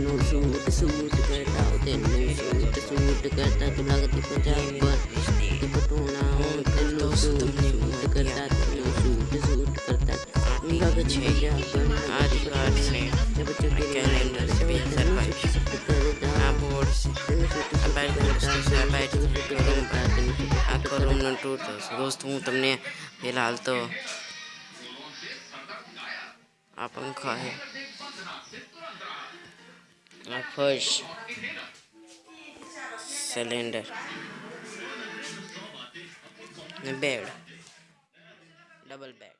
No suit suit करता oh no suit suit करता गुलागती पंजाब पर ते पटोना ओ तेनू सूट सूट करता तेनू सूट सूट करता गुलागती पंजाब पर आज रात से जब चुके कैलेंडर पे सरवाइव करता आप से बैठ करता बैठ रूम पर आपको रूम टूट दोस्त दोस्तों तुमने फ़िलहाल तो आप पंखा है my push cylinder. The bed. Double bed.